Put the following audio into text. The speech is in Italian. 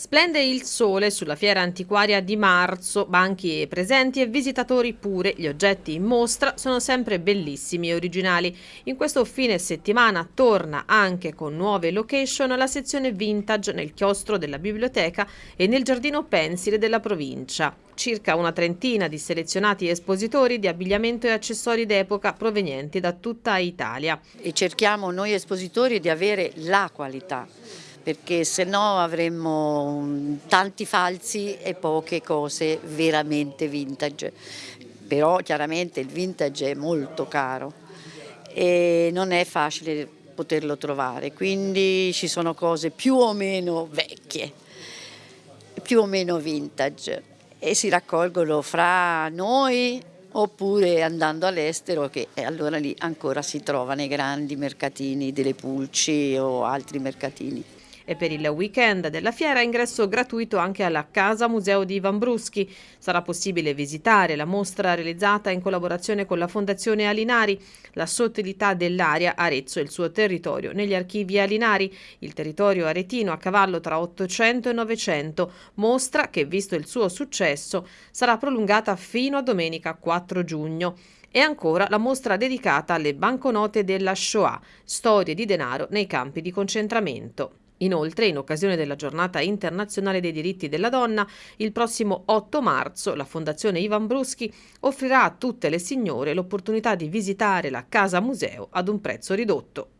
Splende il sole sulla fiera antiquaria di marzo, banchi presenti e visitatori pure. Gli oggetti in mostra sono sempre bellissimi e originali. In questo fine settimana torna anche con nuove location la sezione vintage nel chiostro della biblioteca e nel giardino pensile della provincia. Circa una trentina di selezionati espositori di abbigliamento e accessori d'epoca provenienti da tutta Italia. E cerchiamo noi espositori di avere la qualità perché se no avremmo mm, tanti falsi e poche cose veramente vintage. Però chiaramente il vintage è molto caro e non è facile poterlo trovare, quindi ci sono cose più o meno vecchie, più o meno vintage e si raccolgono fra noi oppure andando all'estero che allora lì ancora si trova nei grandi mercatini delle pulci o altri mercatini e per il weekend della fiera ingresso gratuito anche alla Casa Museo di Ivan Bruschi. Sarà possibile visitare la mostra realizzata in collaborazione con la Fondazione Alinari, la sottilità dell'aria Arezzo e il suo territorio negli archivi Alinari, il territorio aretino a cavallo tra 800 e 900, mostra che visto il suo successo sarà prolungata fino a domenica 4 giugno. E ancora la mostra dedicata alle banconote della Shoah, storie di denaro nei campi di concentramento. Inoltre, in occasione della giornata internazionale dei diritti della donna, il prossimo 8 marzo la Fondazione Ivan Bruschi offrirà a tutte le signore l'opportunità di visitare la Casa Museo ad un prezzo ridotto.